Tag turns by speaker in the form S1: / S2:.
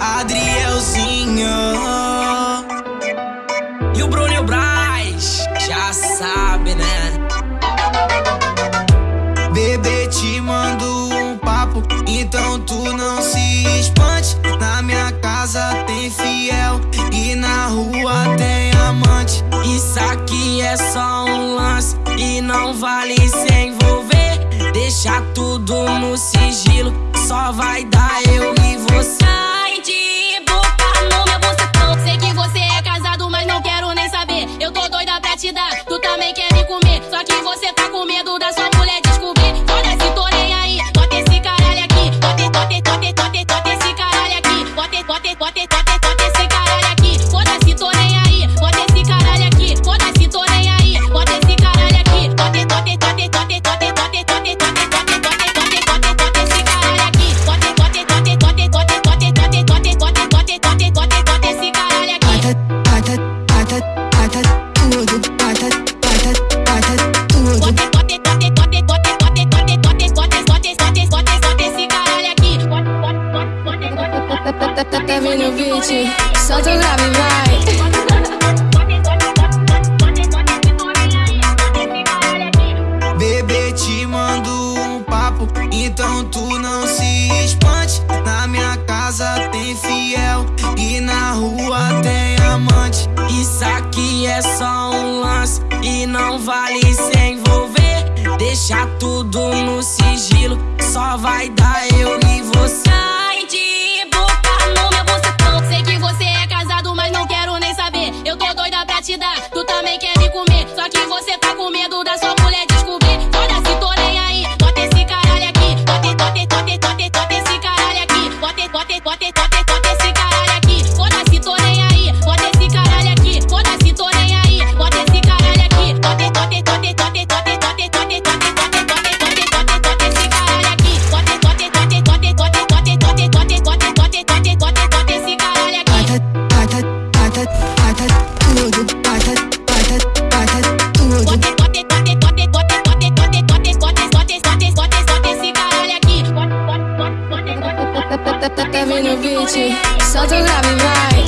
S1: Adrielzinho. E o Bruno e o Braz Já sabe, né? Bebê, te mando um papo Então tu não se espante. Na minha casa tem fiel E na rua tem amante. Isso aqui é só um lance E não vai
S2: partida, tu também gata tá vindo beat. Solta o grave, vai.
S1: Bebê, te mando um papo Então tu não se espante. Na minha casa tem fiel E na rua tem amante. Isso aqui é só um lance E não vale se envolver. Deixa tudo no sigilo Só vai dar eu e você.
S3: Kevin Obici Sotto gravi mai